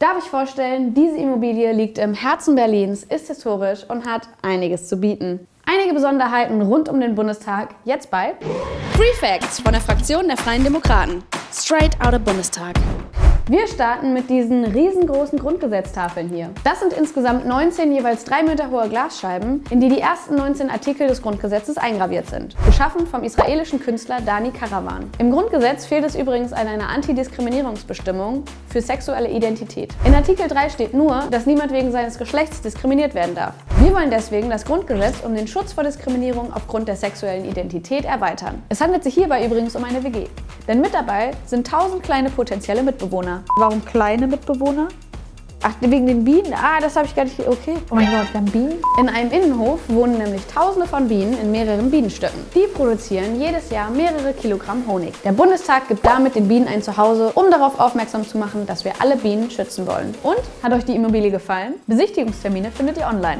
Darf ich vorstellen, diese Immobilie liegt im Herzen Berlins, ist historisch und hat einiges zu bieten. Einige Besonderheiten rund um den Bundestag jetzt bei Free Facts von der Fraktion der Freien Demokraten. Straight out of Bundestag. Wir starten mit diesen riesengroßen Grundgesetztafeln hier. Das sind insgesamt 19 jeweils 3 Meter hohe Glasscheiben, in die die ersten 19 Artikel des Grundgesetzes eingraviert sind. Geschaffen vom israelischen Künstler Dani Karawan. Im Grundgesetz fehlt es übrigens an einer Antidiskriminierungsbestimmung für sexuelle Identität. In Artikel 3 steht nur, dass niemand wegen seines Geschlechts diskriminiert werden darf. Wir wollen deswegen das Grundgesetz um den Schutz vor Diskriminierung aufgrund der sexuellen Identität erweitern. Es handelt sich hierbei übrigens um eine WG. Denn mit dabei sind 1000 kleine potenzielle Mitbewohner. Warum kleine Mitbewohner? Ach, wegen den Bienen? Ah, das habe ich gar nicht... Okay. Oh mein Gott, wir haben Bienen? In einem Innenhof wohnen nämlich tausende von Bienen in mehreren Bienenstöcken. Die produzieren jedes Jahr mehrere Kilogramm Honig. Der Bundestag gibt damit den Bienen ein Zuhause, um darauf aufmerksam zu machen, dass wir alle Bienen schützen wollen. Und? Hat euch die Immobilie gefallen? Besichtigungstermine findet ihr online.